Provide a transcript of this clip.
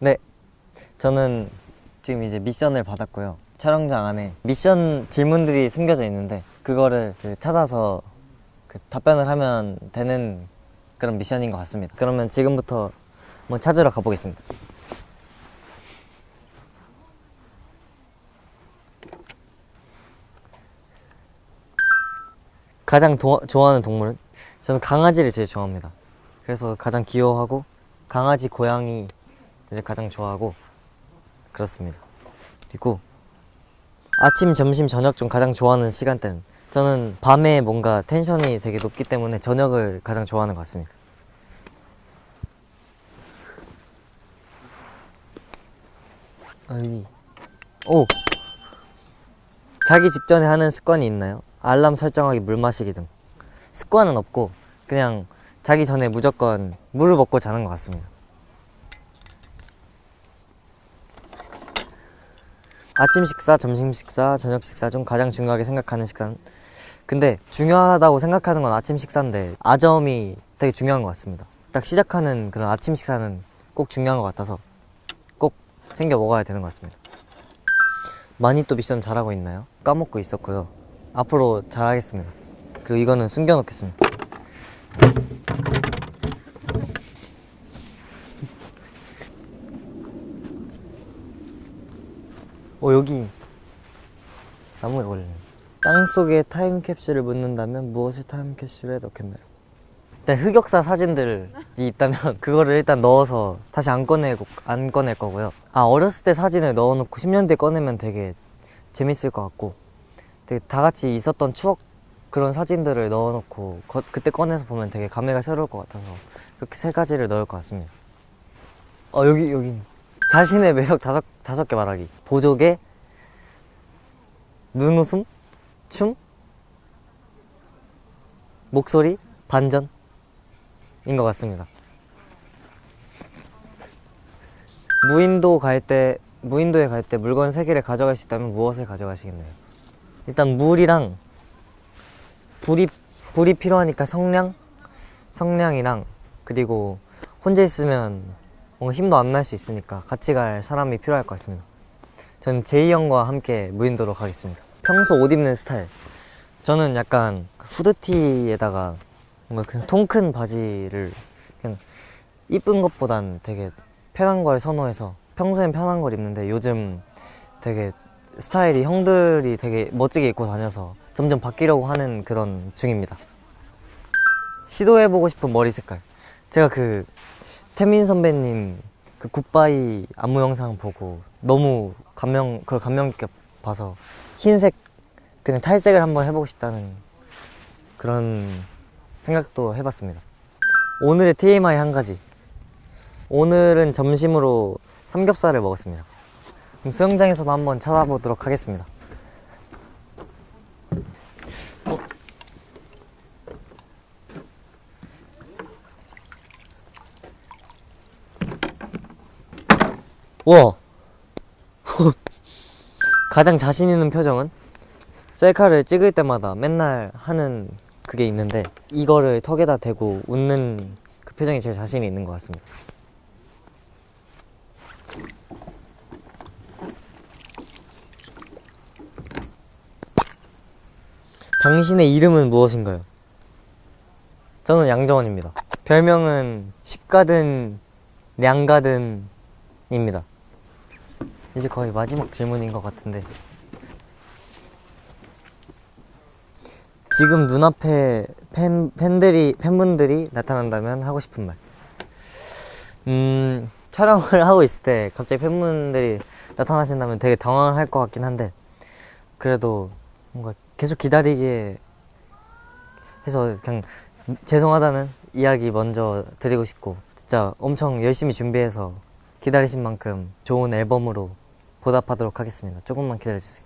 네, 저는 지금 이제 미션을 받았고요. 촬영장 안에 미션 질문들이 숨겨져 있는데 그거를 그 찾아서 그 답변을 하면 되는 그런 미션인 것 같습니다. 그러면 지금부터 한번 찾으러 가보겠습니다. 가장 도- 좋아하는 동물은? 저는 강아지를 제일 좋아합니다. 그래서 가장 귀여워하고 강아지, 고양이 이제 가장 좋아하고 그렇습니다. 그리고 아침, 점심, 저녁 중 가장 좋아하는 시간대는 저는 밤에 뭔가 텐션이 되게 높기 때문에 저녁을 가장 좋아하는 것 같습니다. 아. 오! 자기 직전에 하는 습관이 있나요? 알람 설정하기, 물 마시기 등. 습관은 없고 그냥 자기 전에 무조건 물을 먹고 자는 것 같습니다. 아침 식사, 점심 식사, 저녁 식사 중 가장 중요하게 생각하는 식사는 근데 중요하다고 생각하는 건 아침 식사인데 아점이 되게 중요한 것 같습니다. 딱 시작하는 그런 아침 식사는 꼭 중요한 것 같아서 꼭 챙겨 먹어야 되는 것 같습니다. 많이 또 미션 잘하고 있나요? 까먹고 있었고요. 앞으로 잘하겠습니다. 그리고 이거는 숨겨놓겠습니다. 어 여기 나무에 걸리네. 땅 속에 타임캡슐을 묻는다면 무엇을 타임캡슐에 넣겠나요? 일단 흑역사 사진들이 있다면 그거를 일단 넣어서 다시 안 꺼내고 안 꺼낼 거고요. 아 어렸을 때 사진을 넣어놓고 10년 뒤에 꺼내면 되게 재밌을 것 같고 되게 다 같이 있었던 추억 그런 사진들을 넣어놓고 거- 그때 꺼내서 보면 되게 감회가 새로울 것 같아서 그렇게 세 가지를 넣을 것 같습니다. 어 여기 여기 자신의 매력 다섯 다섯 개 말하기 보조개 눈웃음 춤 목소리 반전인 것 같습니다. 무인도 갈 때 무인도에 갈 때 물건 세 개를 가져갈 수 있다면 무엇을 가져가시겠나요? 일단 물이랑 불이 불이 필요하니까 성냥 성냥이랑 그리고 혼자 있으면 뭔가 힘도 안 날 수 있으니까 같이 갈 사람이 필요할 것 같습니다. 저는 제이 형과 함께 무인도로 가겠습니다. 평소 옷 입는 스타일. 저는 약간 후드티에다가 뭔가 그냥 통 큰 바지를 그냥 이쁜 것보단 되게 편한 걸 선호해서 평소엔 편한 걸 입는데 요즘 되게 스타일이 형들이 되게 멋지게 입고 다녀서 점점 바뀌려고 하는 그런 중입니다. 시도해보고 싶은 머리 색깔. 제가 그 태민 선배님 그 굿바이 안무 영상 보고 너무 감명 그걸 감명 깊게 봐서 흰색 그냥 탈색을 한번 해보고 싶다는 그런 생각도 해봤습니다. 오늘의 TMI 한 가지. 오늘은 점심으로 삼겹살을 먹었습니다. 그럼 수영장에서도 한번 찾아보도록 하겠습니다. 와! 가장 자신 있는 표정은? 셀카를 찍을 때마다 맨날 하는 그게 있는데 이거를 턱에다 대고 웃는 그 표정이 제일 자신이 있는 것 같습니다. 당신의 이름은 무엇인가요? 저는 양정원입니다. 별명은 십가든 량가든입니다. 이제 거의 마지막 질문인 것 같은데 지금 눈앞에 팬, 팬들이 팬분들이 나타난다면 하고 싶은 말. 음 촬영을 하고 있을 때 갑자기 팬분들이 나타나신다면 되게 당황을 할 것 같긴 한데 그래도 뭔가 계속 기다리게 해서 그냥 죄송하다는 이야기 먼저 드리고 싶고 진짜 엄청 열심히 준비해서 기다리신 만큼 좋은 앨범으로 보답하도록 하겠습니다. 조금만 기다려주세요.